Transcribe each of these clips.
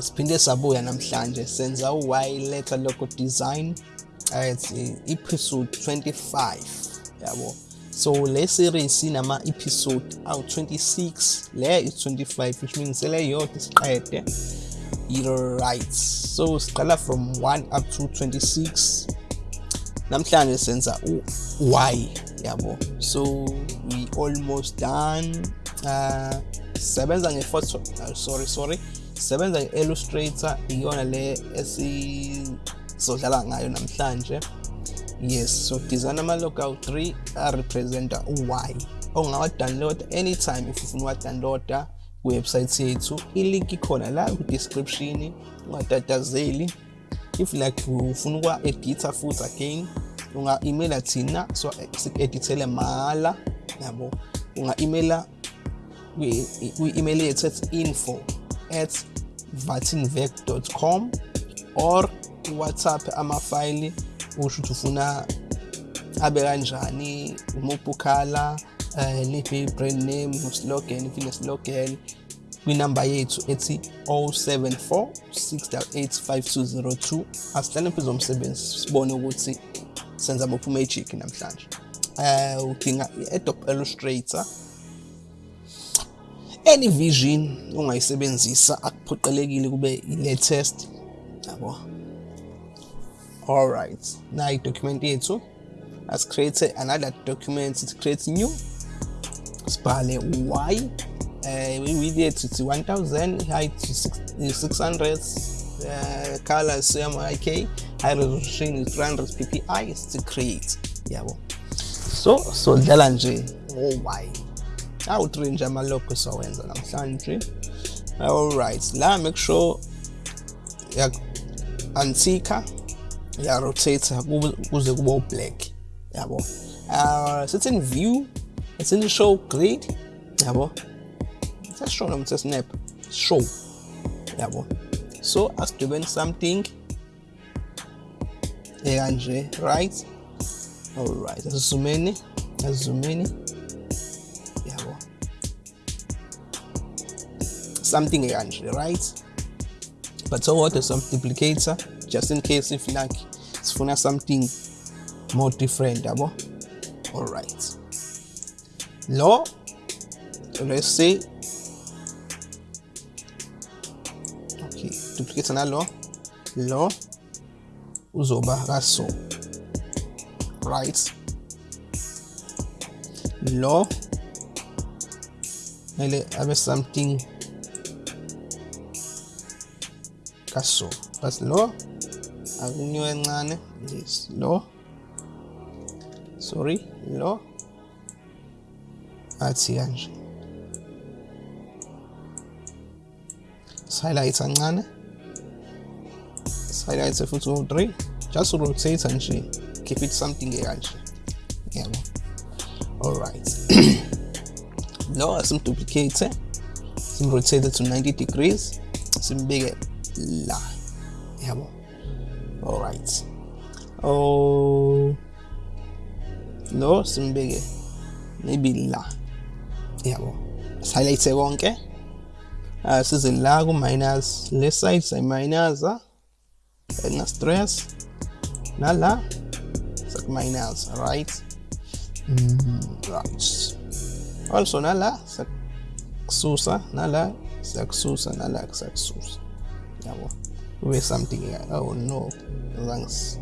asiphinde sabuya namhlanje senza u-y letter logo design at episode 25 yabo? So le series inama episode awu 26 le is 25 which means le yodwa siqede right. So siqala from 1 up to 26 namhlanje senza u-y yabo? So we almost done uh sebenza nge-photo uh, sorry sorry sebenza nge-illustrator iyona le esizodlala ngayo namhlanje. Yes so design ama-logo awu-3 arepresenta u-y ongawa-downloada anytime if ufuna uwa-downloada kuwebsite yethu. Ilink ikhona la ku-description ungatatazeli. If like ufuna ukwa-editha futhi again unga-emaila thina so siku-edithele mahhala yabo. Unga-emaila kwi-email yethu ethi info at vatinvec.com or whatsapp amafayili usho ukuthi ufuna abe kanjani umuphi ukhala um liphi i-brand name uslogan if ine-slogan kwinamba yethu ethi 074 688 asihlale phezu zomsebenzi sibone ukuthi senza muphi magic namhlanje. Um udinga i-adobe illustrator any vision ongayisebenzisa akuphoqelekile kube i-latest yabo? Alright na i-document yethu. As create another document. It create new. Sibhale y. Uh, width yethu ithi 1000 height 600 uh, color cmyk high resolution is 300 ppi to create. Yabo? So so nje ngo-y awu-3 nje amalogo siwawenza namhlanje alright la make sure ya-antika ya-rotate kuze kube u-black yabo. Uh, sithi in view it's in show grid yabo. Sesishow noma sesnap show yabo. So asidwebeni something ekanje right? Alright asizumeni asizumeni something ekanje right? But so what is some duplicator just in case if like it's sifuna something more different yabo alright lo let's say okay duplicate nalo lo. Uzoba kaso right. Lo mele abe something kaso but lo akunyuke encane. Yes lo sorry lo athi kanje. Highlight kancane highlight futhi u3 just rotate nje. Keep it something ekanje. Yabo alright lo asimduplicate simrotate to 90 degrees. Simbeke la yabo alright oh. Lo simbeke maybe la yabo highlight konke uh, size la ku minus le side say minus na stress. Nala sak minus right? Mm, right. Also nala sak susa nala sak susa nala sak susa yabo. Kube something oh no. Thanks.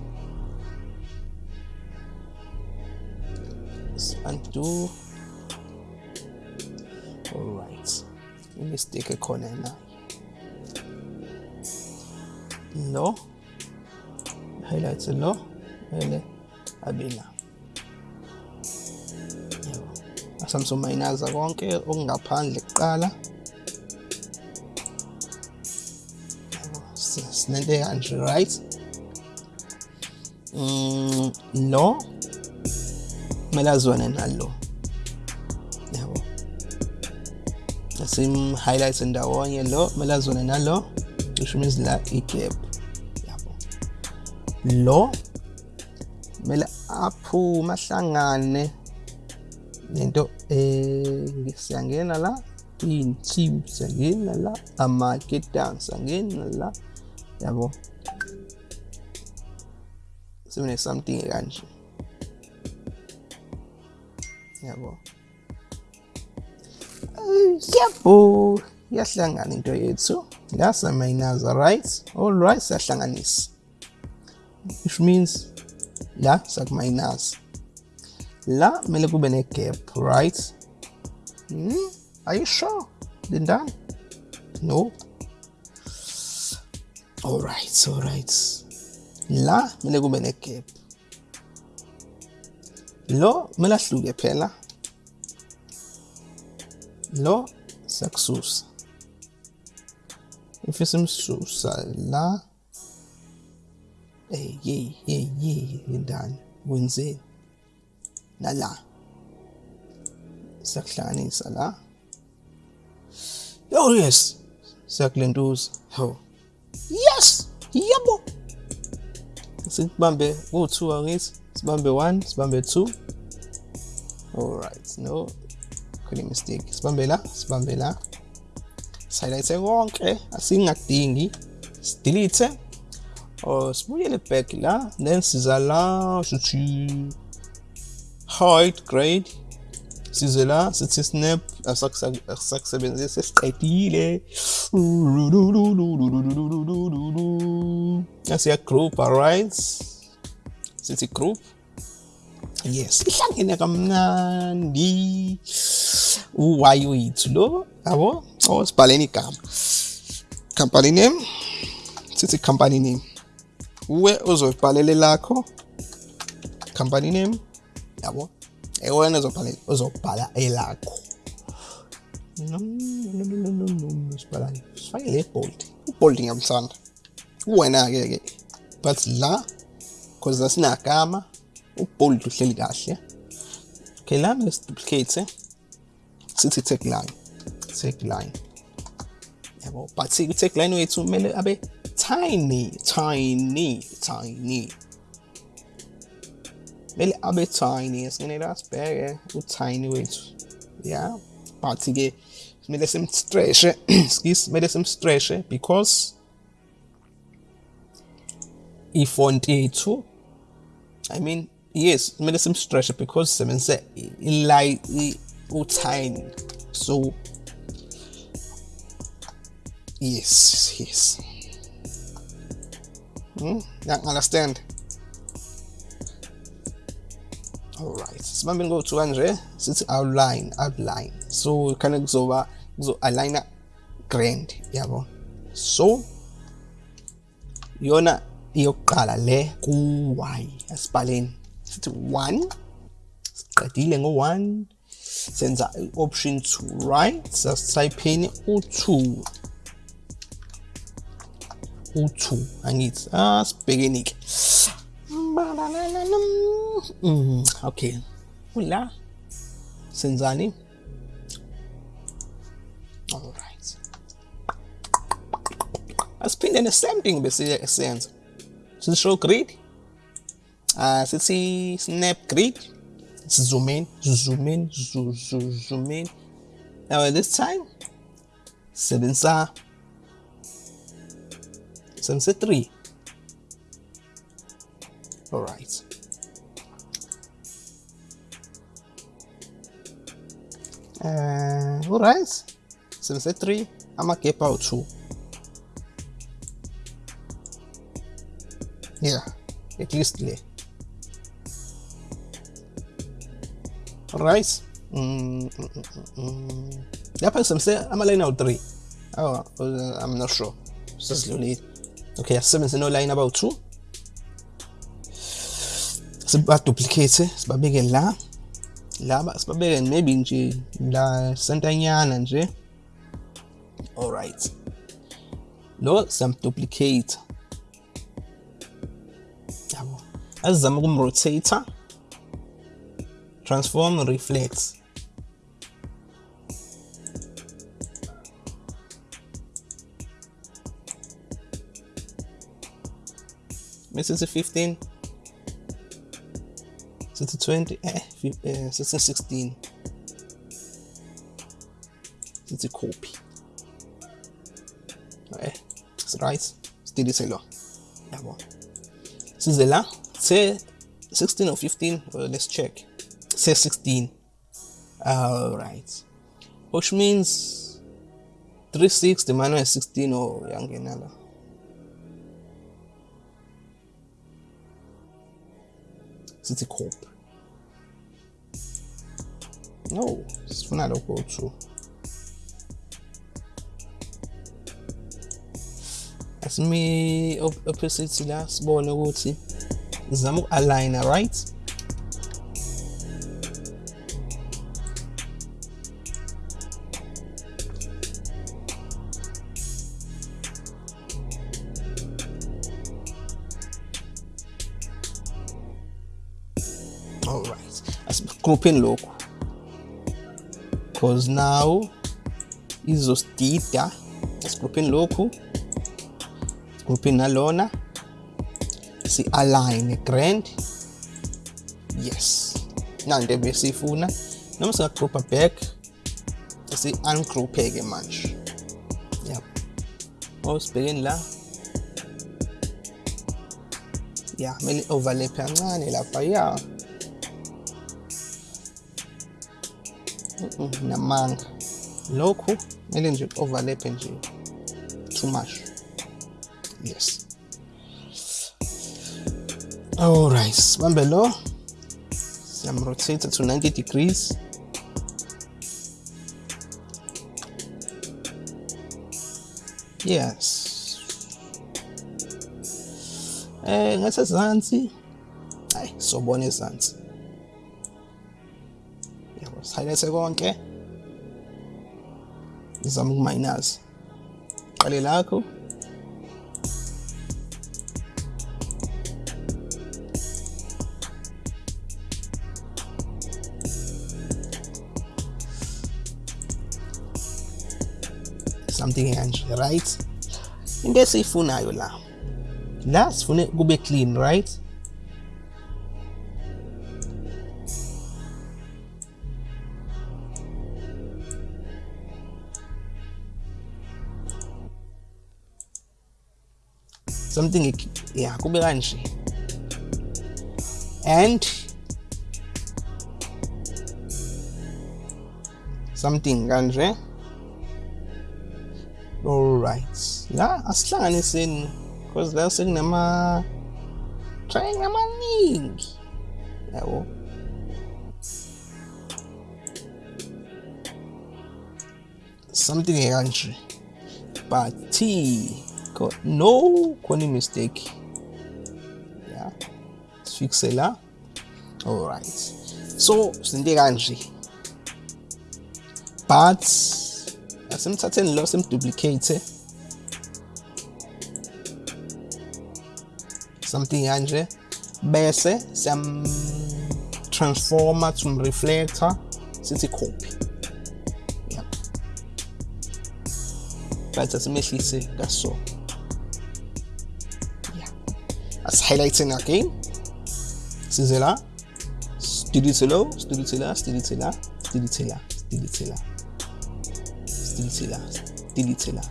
Undo all right imistake ekhona na lo highlights lo ele abila yabo. Asamsomayinaza konke okungaphandle kuqala sinento kanje right mm, lo kumele azwane nalo yabo. Asim highlights ndawonye lo kumele azwane nalo which means la igap yabo. Lo. Kumele aphume ahlangane nento eh siyangena la. Iy'nsimbi siyangena la. Amaketangi siyangena la. Yabo. Sibone something kanje yabo. Yabo. Yahlangana into yethu. La samayinaza right all right siyahlanganisa. Which means la sakumayinaza la kumele kube ne-gap right? Hmm? are you sure? Then done? No Alright, alright. La mele kube negap. Lo mele ahlule phela. Lo sakususa. Ifisa imsusa la. Eh ye ye ye indani wenzeni. Nala. Sakuhlanganisa la. Oh yes. Sakulentuza. Ho. Oh. Yes yebo sikubambe ku-two oh, angithi sibambe one. Sibambe two. Alright no. Khona mistake. Sibambe la. Sibambe la. Sihighlight konke eh? asingakudingi sidelete eh? or oh, sibuyele back la. Then siza la. Sithi height grade. Size la. Sithi snap Ersak benziyor ses kayıtıyla. Nasıl ya Krupp Arise? Sinti Krupp? Yes. İlan yine kamnan di. Uwayo itlo. Abo? O spaleni kam. Company name? Sinti company name. Uwe ozo palele lako? Company name? Abo? Ewe ozo palele. Ozo pala elako. Sibhalani sifake le bold ubold ngiyamthanda uwena-ke ke but la cause asinagama ubold uhleli kahle okay la mele siduplicate sithi tagline tagline yabo but tagline wethu kumele abe tiny tiny tiny. Kumele abe tiny singenela sibheke utiny wethu yeah but-ke kumele simstreshe skis kumele simstreshe because ifont yethu i mean yes kumele simstreshe eh, because sisebenzise ilay utiny so yes yes hmm? yeah, understand alright sibambe ngo-two kanje sithi outline outline so khane kuzoba so alleine grand jawohl. So. Yona yokuqala le ku-y asibhaleni sithi 1 siqedile ngo-1 senza i-option 2 right sasithaypheni u-2 u-2 angithi ah, asibhekeni-ke mm, okay kula senzani asiphinde the same thing bese senza show grid uh sithi snap grid zoom in zoom in zoom zoom, zoom in. Now at this time sebenzisa sebenzisa 3 all right. Uh, all right. Sebenzisa 3 amagap awu 2 yeah at least le right. Mm, mm, mm, mm. lapha ngisebenzise ama-line awu-3 oh, uh, i'm not sure. Sesidlulile okay asisebenzise no-line abawu-2 sibaduplicate sibabeke la. La sibabeke maybe nje la sentanyana nje alright lo siyamduplicate yabo asizama ukumrotator transform reflex mesithi 15 sithi 20 eh, eh sithi 16 sithi copy. Okay right. Sidelete lo yabo size la se 16 or 15 well, let's check. Say 16 all right. Which means 360 minus 16 or la sithi copy no sifuna lokho true me opposite to la sibone usamos a linha, right? Alright, that's grouping local. Cause now is theta. That's grouping local. Grouping alone. Nalona si-align grand? Yes. Nanto ebesiyifuna noma singagroupa back. Si-ungroupe-ke manje yep osibhekeni la ya kumele overlap kancane lapha ya namanga lokhu kumele nje overlap nje too much. Yes all right sibambe lo siyamrotate to 90 degrees. Yes. Eh ngasezansi hayi sobona ezansi. Yabo sihighlight konke. Zama ukuminus. Qale lakho something kanje right into esiyifunayo la la sifune kube clean right? Something yeah kube kanje and something kanje alright la asihlanganiseni because they're saying la sekunama triangle amaningi. Yabo. Something kanje but T got no khona mistake yeah sifixe la. Alright so sinte kanje but asimthatheni lo simduplicate eh? something kanje bese siyam transformer to reflector. Sithi copy yep but asimehlise kaso yeah. As-highlighting again. Size la. Delete lo delete la delete la delete la la delete la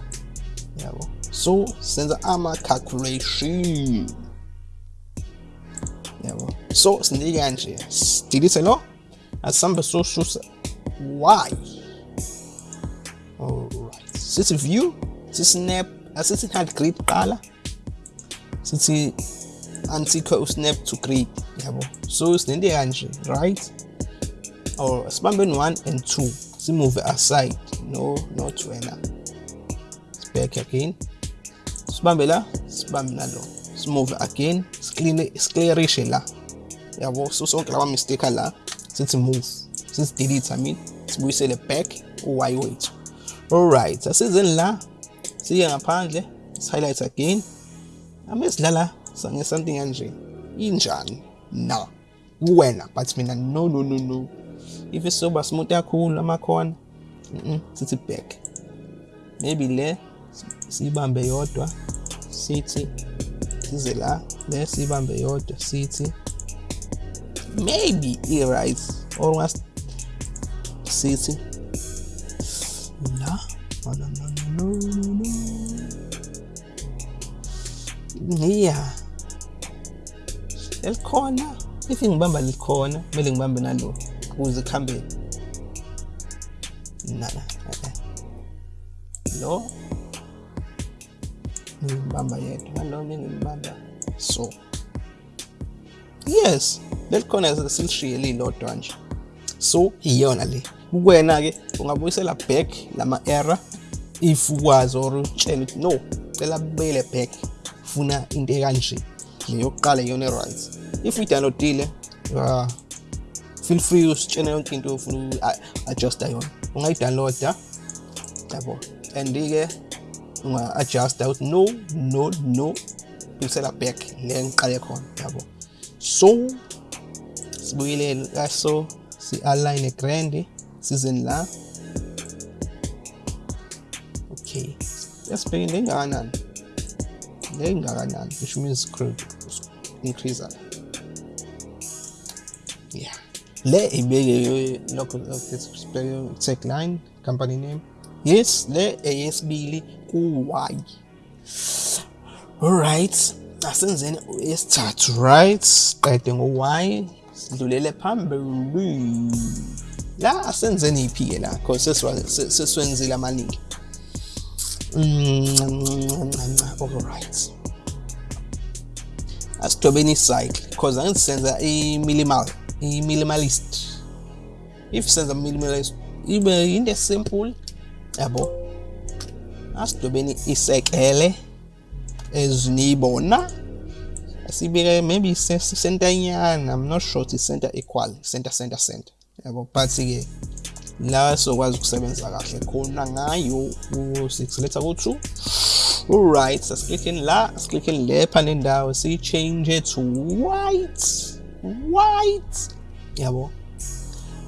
yabo so senza ama calculation. Yabo so sinike kanje delete lo so susa why? Alright. Sithi view? Si-snap asithi hard grid qala sithi antikho usnap to grid yabo so sinento kanje right? Or sibambeni 1 and 2 simove aside. No not wena back again sibambe la sibambe nalo simove again. Sclearishe la. Yabo so sonke lama mistake la sithi move sithi delete i mean. We say sibuyisele back u-y oh, wethu alright asizeni la. Siye ngaphandle highlight again. Ame sidlala sange something kanje injani no kuwena but mina no no no no if isoba smooth kakhulu amakhona mm sithi back maybe le siyibambe yodwa sithi size la le siyibambe yodwa sithi maybe i-right or ungas sithi la. Yeah. Elikhona. If ngibamba likhona, kumele ngibambe nalo ukuze kuhambe. Nala. Lo. Ngibamba yedwa. Lo ngibamba so. Yes. Lelikhona silishiye lilodwa nje. So iyona le. Kuwena ke ungabuyisela back lama error if ukwazi or utshela ukuthi no cela buyele back funa into ekanje le yokuqala iyona e-right if uyidownloadile uh, feel free usitshena yonke into ofuna adjusta yona ungayidownloada yabo and-ke unga-adjusta ukuthi no no no. Buyisela back le ngiqale khona yabo so sibuyele kaso si-align grand season la. Okay. Yasibheke le ngakanani le ngakanani which means increase le ibeke lokho sibheke tagline company name. Yes le eyesibili ku-y alright asenzeni esithathu right. Qede ngo-y sidlulele phambili la asenzeni iphi-ke la cause sesiwenzile amaningi alright asidwebeni icycle cause angithi senza i-minimal i-minimalist if senza minimalist even uh, in the esimple yabo asidwebeni isekele eziniyibona sibike uh, maybe center nyana i'm not sure it's center equal center center center yabo but ke la sokwazi ukusebenza kahle khona ngayo u6 letha ku2 alright sasiklickeni la siklickeni lepha nendawo siyi-change it to white white yabo?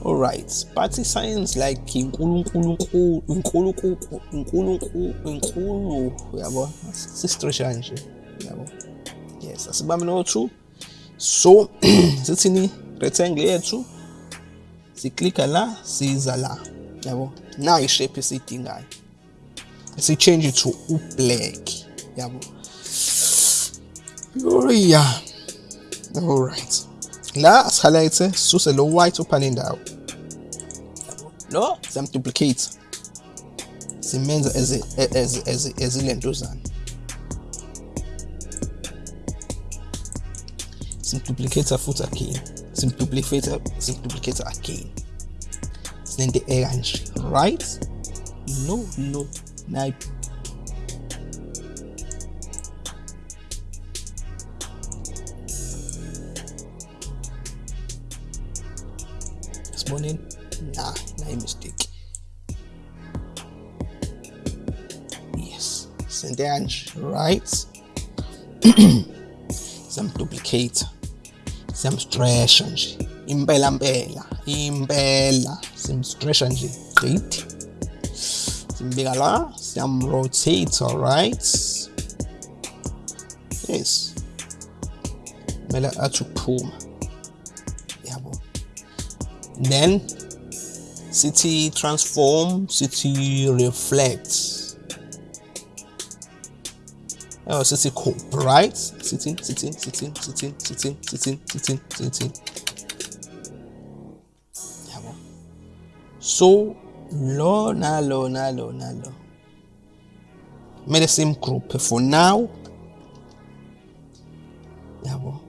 Alright but i-science like inkulunkulu inkulu inkulu yabo nje yabo? Yes asibambe no2 so sithini rectangle yethu la siza la yabo? Esiyidingayo. To u-black yabo? Yeah alright la asihighlight sisuse lo white uphana indawo lo siyamduplicate simenza ezilentuzana simduplicate futhi again simduplicate simduplicate again sinento ekanje right? No no siboneni nah nayi mistake. Yes kanje right? Siyamduplicate siyamstresha nje impela mpela impela. Simstresha nje great simbika la siyamrotate alright yes. Kumele athi then city transform city reflect Oh, sithi cope, right? Sitting, sitting, sitting, sitting, sitting, sitting, sitting, sitting. Yabo. So, lo nalo nalo nalo. Made the same group for now. Yabo.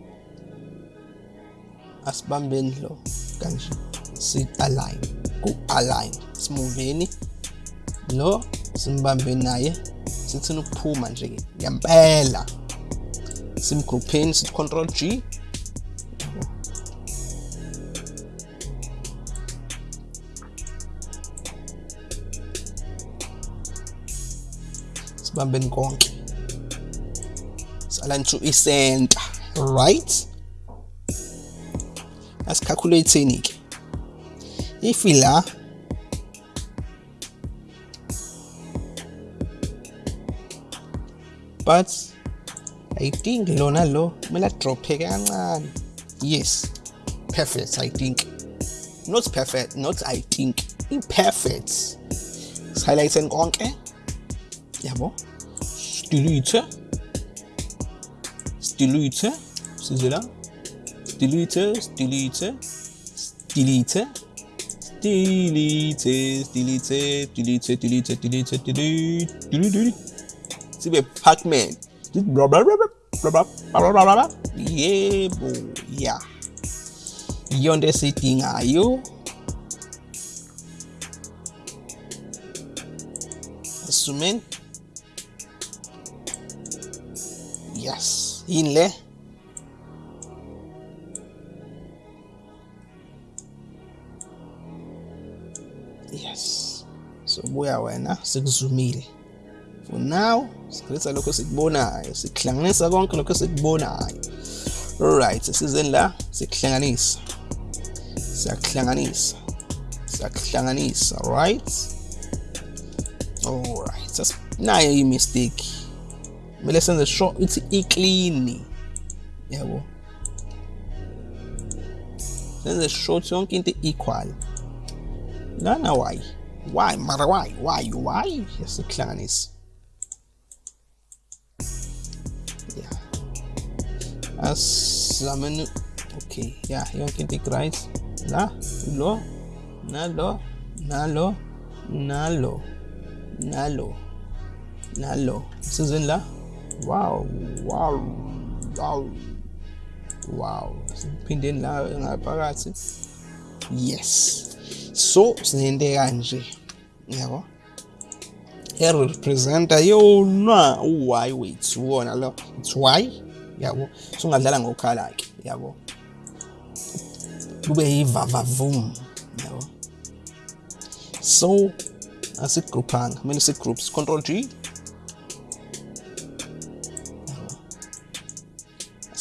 Asibambeni lo kanje. sit allein, cu allein. Smuveni. Lo simbambe naye. Sithina ukuphuma nje-ke ngempela. Simgrupheni sithi control g. Sibambeni konke. Salan to isenta. Right? Asikhakhuleteni-ke ich will ja. But I think Lonalo will drop again. Yes, perfect. I think not perfect, not I think imperfect. Highlighten konke. Eh? Yabo. Dilute. Dilute. Sizela. Dilute. Dilute. Dilute. delete it, delete it, delete it, delete it, delete it, delete it, delete it. See the Pac-Man. Yeah, boy, yeah. You understand thing, are you? Assuming. Yes. In there. Yes. So buya wena sikuzumile. For now sikretha lokho sikubonayo sikuhlanganisa konke lokho sikubonayo. Alright sizeni la sikuhlanganisa siyakuhlanganisa siyakuhlanganisa right? Alright nayo i-mistake kumele senze sure ithi i-clean. Yabo. Senze sure ukuthi yonke into equal no, no, why? Why, mother, why? Why, why? Yes, the clan is. Yeah. As summon. Okay, yeah, you can take rice. La, lo, nalo, nalo, nalo, nalo, nalo. Susan la. Wow, wow, wow. Wow. Pindin la, nga parati. Yes so sinento kanje yabo. Erepresenta yona u-y wethu wona lo it's y yabo. Sungadlala ngokhala ke yabo. Kube yivavavum yabo. So asigrouphanga kumele sigroups control g.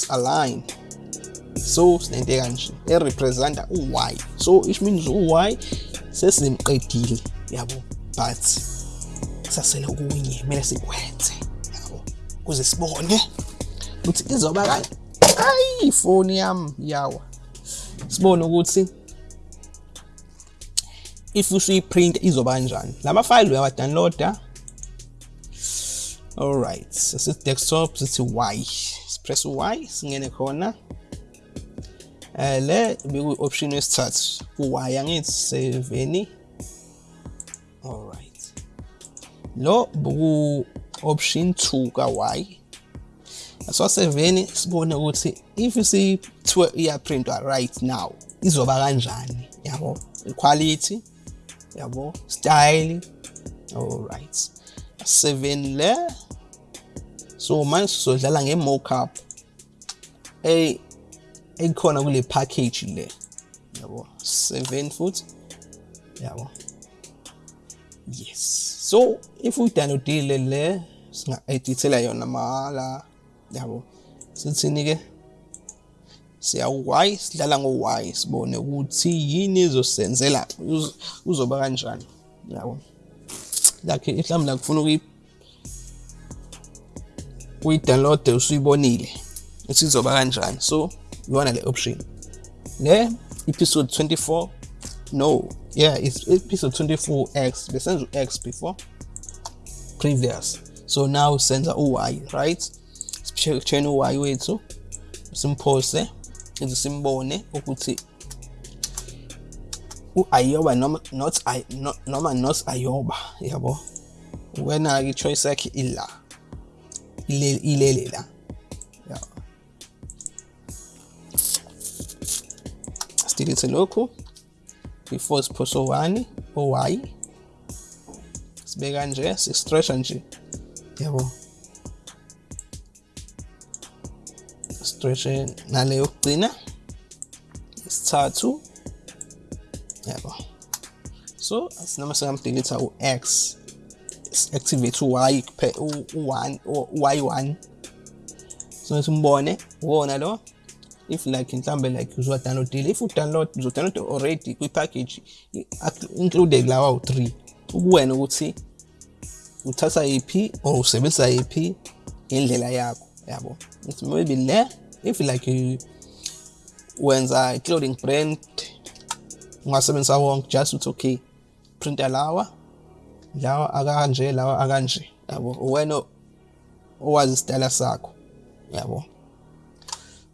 Align. So sinento kanje erepresenta u-y so which means u-y sesimqedile yabo but sasele okunye kumele sikwenze yabo ukuze sibone ukuthi izoba kanje ayi ifoni yami yawa. Sibone ukuthi if usuyiprint izoba kanjani. Lama file uyawadownloada alright sesithi desktop sithi y sipress y singene khona. Eh le beku option yesithathu u-y angithi 7 alright lo buku option 2 ka y. So 7 sibone ukuthi if si iyaprintwa right now izoba kanjani yabo? Quality yabo? Style alright 7 le so manje sizodlala nge-mockup. Ey ekhona kule package le. Yabo. 7 futhi yabo. Yes. So if uyidownloadile le singa-edithela yona mahala. Yabo. Sithini ke siya y sidlala ngo y sibone ukuthi yini izosenzela uzoba kanjani? Yabo. Lakhe mhlawumbe la kufuna ukuyi uyi-download usuyibonile ukuthi izoba kanjani? So iwona the option? Le episode 24 no. Yeah it's episode 24x besenza x before. Previous. So now senza u-y right? Sicheck u-y wethu simphose ize simbone ukuthi u-ayoba noma not noma not ayoba yabo? Wena-ke i-choice yakhe ila ilele la sidelete lokhu before siphose o-1 o-y sibeka nje si-stretcha nje. Yabo stretche nale yokugcina. Isithathu. Yabo so sinoma singamdelete u-x activate u-y u-1 y1 so simbone wona lo. If like mhlambe like uzodownloadile if udownload uzodownload already kwi-package included lawa u-3 ukuwena ukuthi uthatha yiphi or usebenzisa yiphi indlela yakho yabo? Maybe le if like wenza clothing brand ungasebenzisa wonke just uthi okay printa lawa lawa akanje lawa akanje yabo? Wena owazi isitayela sakho yabo?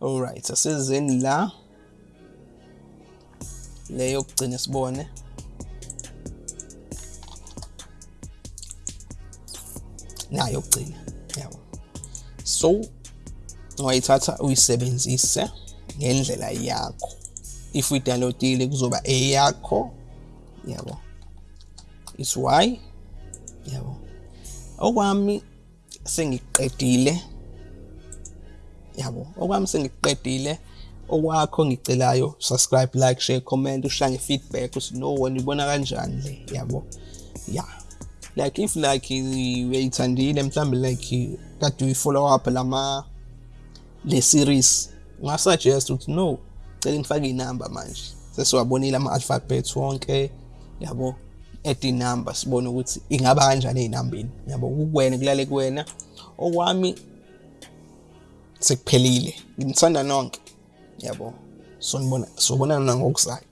Alright asizeni la. Leyo kugcina sibone. Nayo kugcina yabo. So ungayithatha uyisebenzise ngendlela yakho. If uyidownloadile kuzoba eyakho yabo. Is why yabo. Okwami sengiqedile yabo okwami sengiqedile. Okwakho ngicelayo subscribe like share comment ushange feedback uthi no wena ibona kanjani le? Yabo yeah like if like uyayithandile mhlambe like kade uyi-follow up lama le series ungasuggest ukuthi no cela ngifake inamba manje. Sesiwabonile ama-alphabet wonke yabo add inamba sibone ukuthi ingaba kanjani ey'nambeni. Yabo kukuwena kulale kuwena. Okwami sekuphelile. Ngimthanda nonke. Yabo. Sonibona sobonana ngokuzayo